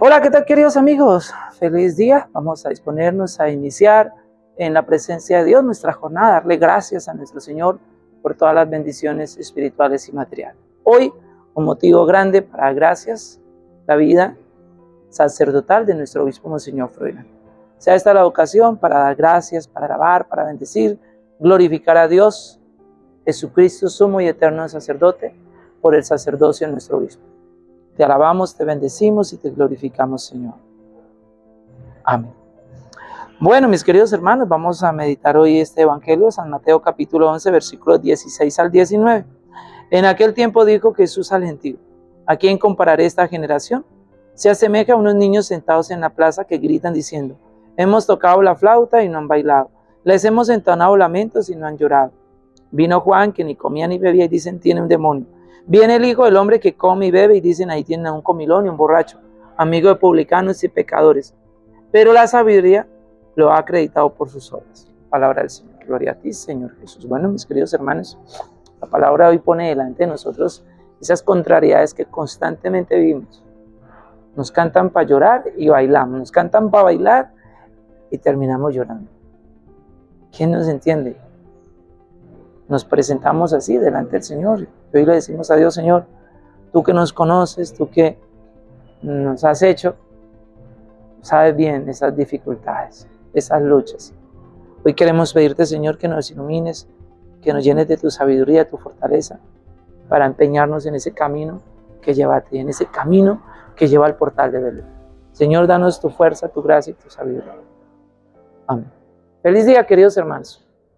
Hola, ¿qué tal queridos amigos? Feliz día. Vamos a disponernos a iniciar en la presencia de Dios nuestra jornada, darle gracias a nuestro Señor por todas las bendiciones espirituales y materiales. Hoy, un motivo grande para gracias, la vida sacerdotal de nuestro obispo Monseñor Freud. Sea esta la ocasión para dar gracias, para alabar, para bendecir, glorificar a Dios, Jesucristo, sumo y eterno sacerdote, por el sacerdocio de nuestro obispo. Te alabamos, te bendecimos y te glorificamos, Señor. Amén. Bueno, mis queridos hermanos, vamos a meditar hoy este Evangelio, San Mateo capítulo 11, versículos 16 al 19. En aquel tiempo dijo Jesús al gentío, ¿a quién compararé esta generación? Se asemeja a unos niños sentados en la plaza que gritan diciendo, hemos tocado la flauta y no han bailado, les hemos entonado lamentos y no han llorado. Vino Juan, que ni comía ni bebía, y dicen, tiene un demonio. Viene el Hijo del Hombre que come y bebe y dicen ahí tienen un comilón y un borracho, amigo de publicanos y pecadores. Pero la sabiduría lo ha acreditado por sus obras. Palabra del Señor. Gloria a ti, Señor Jesús. Bueno, mis queridos hermanos, la palabra hoy pone delante de nosotros esas contrariedades que constantemente vivimos. Nos cantan para llorar y bailamos. Nos cantan para bailar y terminamos llorando. ¿Quién nos entiende? Nos presentamos así delante del Señor. Y hoy le decimos a Dios, Señor, tú que nos conoces, tú que nos has hecho, sabes bien esas dificultades, esas luchas. Hoy queremos pedirte, Señor, que nos ilumines, que nos llenes de tu sabiduría, tu fortaleza, para empeñarnos en ese camino que lleva a ti, en ese camino que lleva al portal de Belén. Señor, danos tu fuerza, tu gracia y tu sabiduría. Amén. Feliz día, queridos hermanos.